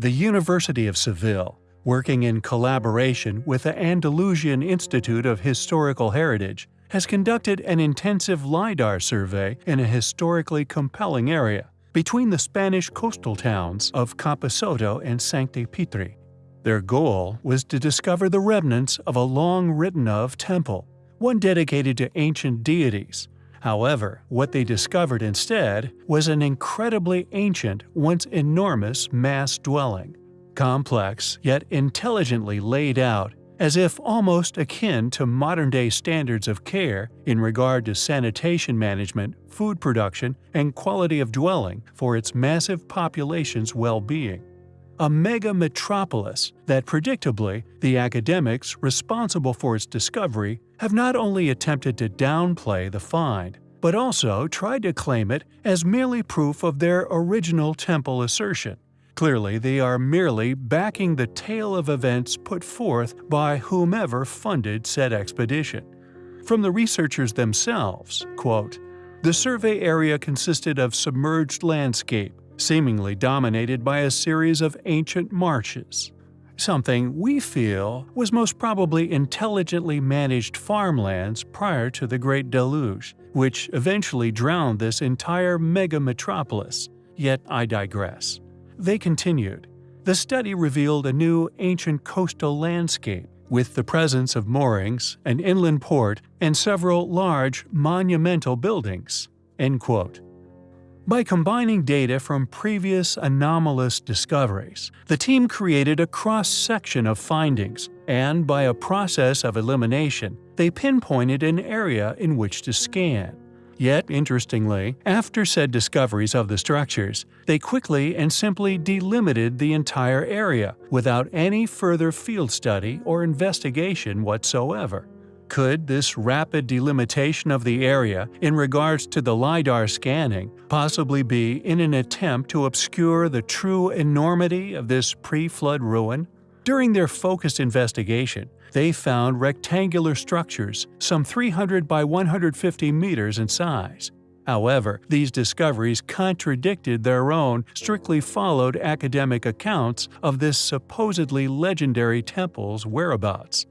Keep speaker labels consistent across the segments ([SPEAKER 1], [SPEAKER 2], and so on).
[SPEAKER 1] The University of Seville, working in collaboration with the Andalusian Institute of Historical Heritage, has conducted an intensive LIDAR survey in a historically compelling area between the Spanish coastal towns of Camposoto and Sancti Petri. Their goal was to discover the remnants of a long written of temple, one dedicated to ancient deities. However, what they discovered instead was an incredibly ancient, once enormous mass dwelling, complex yet intelligently laid out as if almost akin to modern-day standards of care in regard to sanitation management, food production, and quality of dwelling for its massive population's well-being. A mega metropolis that predictably the academics responsible for its discovery have not only attempted to downplay the find, but also tried to claim it as merely proof of their original temple assertion. Clearly, they are merely backing the tale of events put forth by whomever funded said expedition. From the researchers themselves, quote, the survey area consisted of submerged landscape, seemingly dominated by a series of ancient marshes. Something we feel was most probably intelligently managed farmlands prior to the Great Deluge, which eventually drowned this entire mega metropolis. Yet I digress. They continued. The study revealed a new ancient coastal landscape with the presence of moorings, an inland port, and several large, monumental buildings." By combining data from previous anomalous discoveries, the team created a cross-section of findings, and by a process of elimination, they pinpointed an area in which to scan. Yet, interestingly, after said discoveries of the structures, they quickly and simply delimited the entire area without any further field study or investigation whatsoever. Could this rapid delimitation of the area in regards to the LiDAR scanning possibly be in an attempt to obscure the true enormity of this pre-flood ruin? During their focused investigation, they found rectangular structures, some 300 by 150 meters in size. However, these discoveries contradicted their own strictly followed academic accounts of this supposedly legendary temple's whereabouts.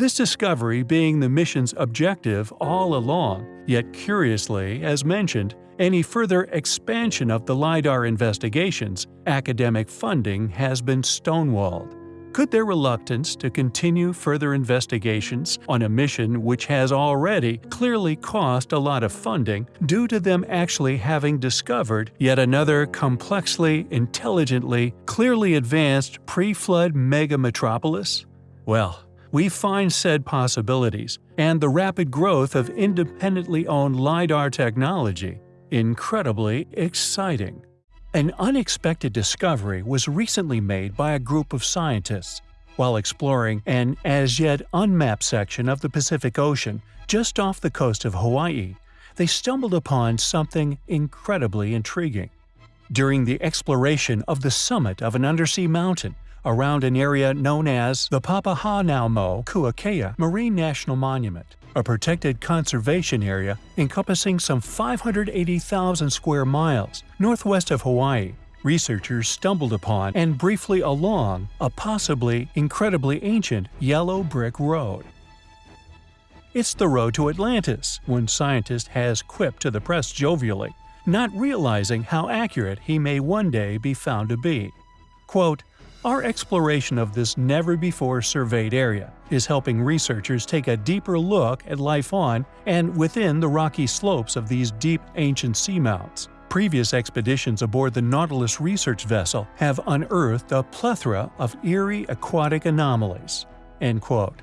[SPEAKER 1] This discovery being the mission's objective all along, yet curiously, as mentioned, any further expansion of the LiDAR investigations, academic funding has been stonewalled. Could their reluctance to continue further investigations on a mission which has already clearly cost a lot of funding due to them actually having discovered yet another complexly, intelligently, clearly advanced pre-flood mega-metropolis? Well, we find said possibilities and the rapid growth of independently owned LiDAR technology incredibly exciting. An unexpected discovery was recently made by a group of scientists. While exploring an as yet unmapped section of the Pacific Ocean just off the coast of Hawaii, they stumbled upon something incredibly intriguing. During the exploration of the summit of an undersea mountain, around an area known as the Papahanaumokuakea Marine National Monument, a protected conservation area encompassing some 580,000 square miles northwest of Hawaii. Researchers stumbled upon and briefly along a possibly incredibly ancient yellow brick road. It's the road to Atlantis, one scientist has quipped to the press jovially, not realizing how accurate he may one day be found to be. Quote, our exploration of this never-before-surveyed area is helping researchers take a deeper look at life on and within the rocky slopes of these deep ancient seamounts. Previous expeditions aboard the Nautilus research vessel have unearthed a plethora of eerie aquatic anomalies." End quote.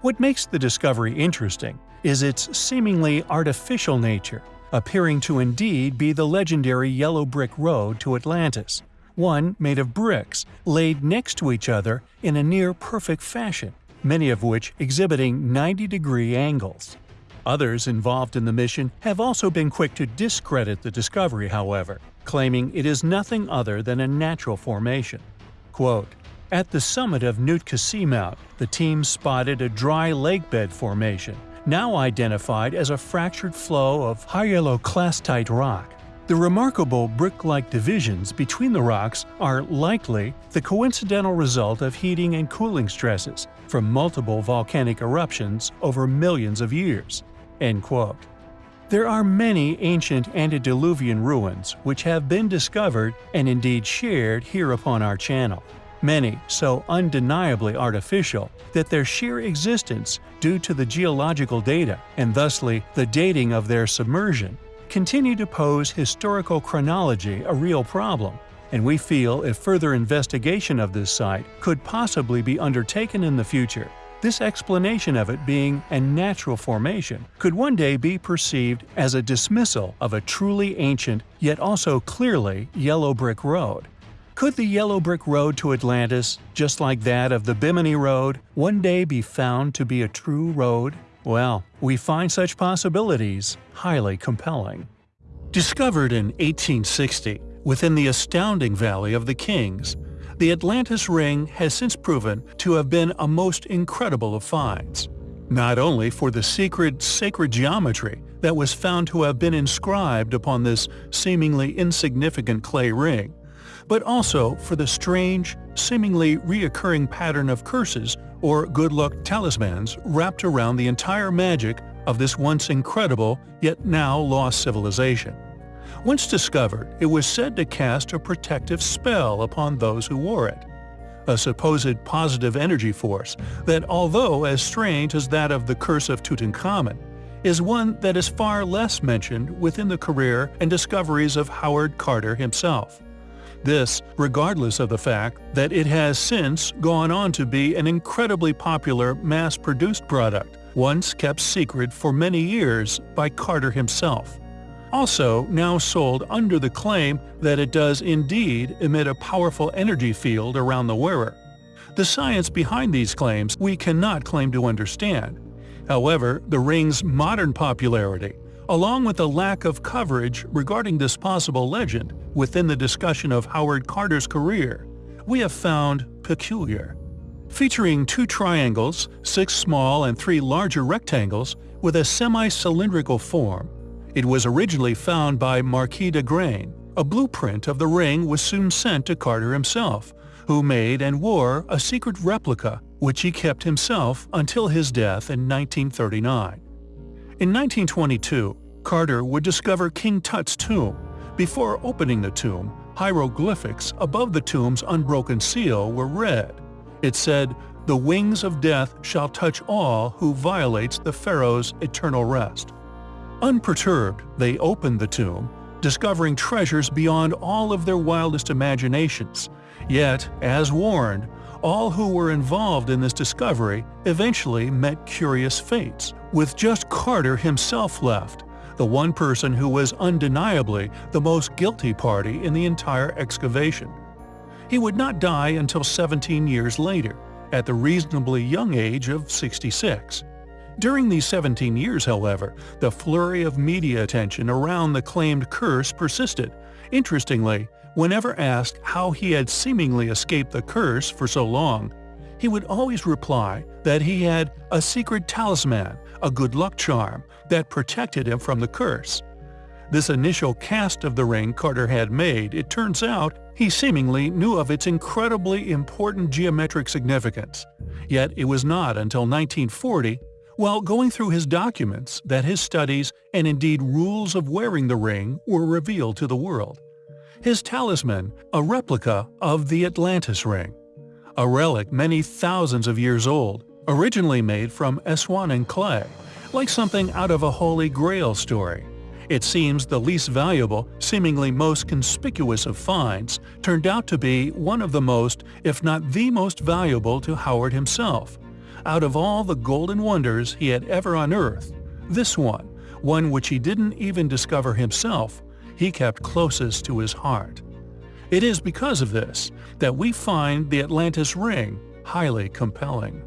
[SPEAKER 1] What makes the discovery interesting is its seemingly artificial nature, appearing to indeed be the legendary Yellow Brick Road to Atlantis, one made of bricks laid next to each other in a near-perfect fashion, many of which exhibiting 90-degree angles. Others involved in the mission have also been quick to discredit the discovery, however, claiming it is nothing other than a natural formation. Quote, At the summit of Nootka the team spotted a dry lakebed formation, now identified as a fractured flow of hyaloclastite rock. The remarkable brick-like divisions between the rocks are likely the coincidental result of heating and cooling stresses from multiple volcanic eruptions over millions of years." End quote. There are many ancient antediluvian ruins which have been discovered and indeed shared here upon our channel. Many so undeniably artificial that their sheer existence due to the geological data and thusly the dating of their submersion continue to pose historical chronology a real problem, and we feel if further investigation of this site could possibly be undertaken in the future, this explanation of it being a natural formation could one day be perceived as a dismissal of a truly ancient yet also clearly yellow brick road. Could the yellow brick road to Atlantis, just like that of the Bimini Road, one day be found to be a true road? Well, we find such possibilities highly compelling. Discovered in 1860, within the astounding Valley of the Kings, the Atlantis Ring has since proven to have been a most incredible of finds. Not only for the secret sacred geometry that was found to have been inscribed upon this seemingly insignificant clay ring, but also for the strange, seemingly reoccurring pattern of curses or good luck talismans wrapped around the entire magic of this once incredible yet now lost civilization. Once discovered, it was said to cast a protective spell upon those who wore it. A supposed positive energy force that, although as strange as that of the Curse of Tutankhamun, is one that is far less mentioned within the career and discoveries of Howard Carter himself. This, regardless of the fact that it has since gone on to be an incredibly popular mass-produced product, once kept secret for many years by Carter himself. Also now sold under the claim that it does indeed emit a powerful energy field around the wearer. The science behind these claims we cannot claim to understand. However, the ring's modern popularity along with a lack of coverage regarding this possible legend within the discussion of Howard Carter's career, we have found peculiar. Featuring two triangles, six small and three larger rectangles with a semi-cylindrical form, it was originally found by Marquis d'Agrain. A blueprint of the ring was soon sent to Carter himself, who made and wore a secret replica which he kept himself until his death in 1939. In 1922, Carter would discover King Tut's tomb. Before opening the tomb, hieroglyphics above the tomb's unbroken seal were read. It said, The wings of death shall touch all who violates the pharaoh's eternal rest. Unperturbed, they opened the tomb, discovering treasures beyond all of their wildest imaginations. Yet, as warned, all who were involved in this discovery eventually met curious fates, with just Carter himself left, the one person who was undeniably the most guilty party in the entire excavation. He would not die until 17 years later, at the reasonably young age of 66. During these 17 years, however, the flurry of media attention around the claimed curse persisted. Interestingly, whenever asked how he had seemingly escaped the curse for so long, he would always reply that he had a secret talisman, a good luck charm, that protected him from the curse. This initial cast of the ring Carter had made, it turns out, he seemingly knew of its incredibly important geometric significance. Yet it was not until 1940 while going through his documents that his studies and indeed rules of wearing the ring were revealed to the world. His talisman, a replica of the Atlantis ring, a relic many thousands of years old, originally made from Aswan clay, like something out of a Holy Grail story. It seems the least valuable, seemingly most conspicuous of finds, turned out to be one of the most, if not the most valuable to Howard himself, out of all the golden wonders he had ever unearthed, this one, one which he didn't even discover himself, he kept closest to his heart. It is because of this that we find the Atlantis Ring highly compelling.